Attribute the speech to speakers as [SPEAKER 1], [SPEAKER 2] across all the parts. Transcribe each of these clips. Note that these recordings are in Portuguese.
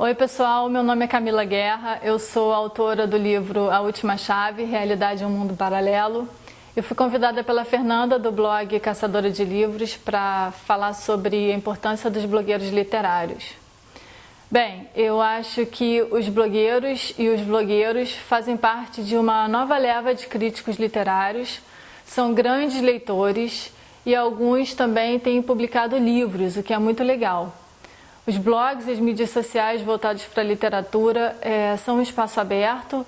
[SPEAKER 1] Oi pessoal, meu nome é Camila Guerra, eu sou autora do livro A Última Chave, Realidade em um Mundo Paralelo. Eu fui convidada pela Fernanda do blog Caçadora de Livros para falar sobre a importância dos blogueiros literários. Bem, eu acho que os blogueiros e os blogueiros fazem parte de uma nova leva de críticos literários, são grandes leitores e alguns também têm publicado livros, o que é muito legal. Os blogs e as mídias sociais voltados para a literatura é, são um espaço aberto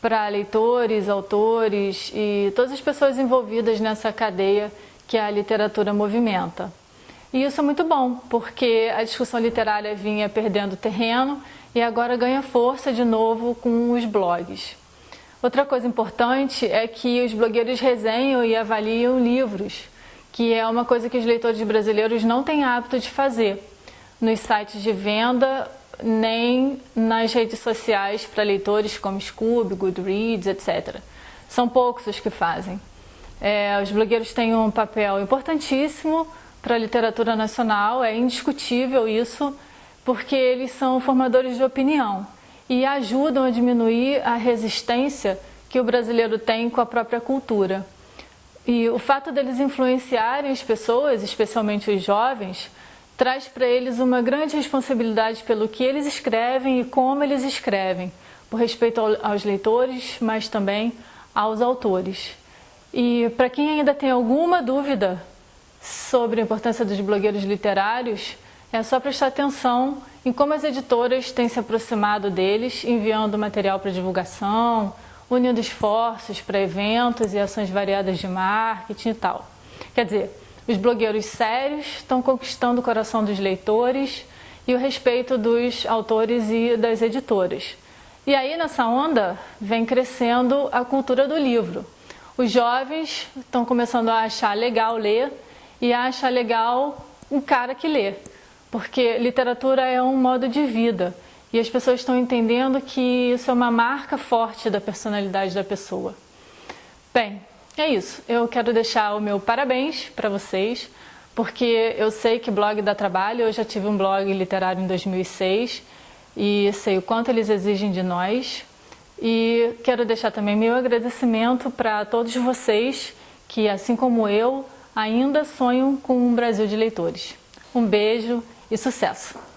[SPEAKER 1] para leitores, autores e todas as pessoas envolvidas nessa cadeia que a literatura movimenta. E isso é muito bom, porque a discussão literária vinha perdendo terreno e agora ganha força de novo com os blogs. Outra coisa importante é que os blogueiros resenham e avaliam livros, que é uma coisa que os leitores brasileiros não têm hábito de fazer nos sites de venda, nem nas redes sociais para leitores como Scoob, Goodreads, etc. São poucos os que fazem. É, os blogueiros têm um papel importantíssimo para a literatura nacional, é indiscutível isso, porque eles são formadores de opinião e ajudam a diminuir a resistência que o brasileiro tem com a própria cultura. E o fato deles influenciarem as pessoas, especialmente os jovens, traz para eles uma grande responsabilidade pelo que eles escrevem e como eles escrevem, por respeito aos leitores, mas também aos autores. E para quem ainda tem alguma dúvida sobre a importância dos blogueiros literários, é só prestar atenção em como as editoras têm se aproximado deles, enviando material para divulgação, unindo esforços para eventos e ações variadas de marketing e tal. Quer dizer, os blogueiros sérios estão conquistando o coração dos leitores e o respeito dos autores e das editoras. E aí nessa onda vem crescendo a cultura do livro. Os jovens estão começando a achar legal ler e a achar legal um cara que lê, porque literatura é um modo de vida e as pessoas estão entendendo que isso é uma marca forte da personalidade da pessoa. Bem, é isso, eu quero deixar o meu parabéns para vocês, porque eu sei que blog dá trabalho, eu já tive um blog literário em 2006 e sei o quanto eles exigem de nós. E quero deixar também meu agradecimento para todos vocês que, assim como eu, ainda sonham com um Brasil de leitores. Um beijo e sucesso!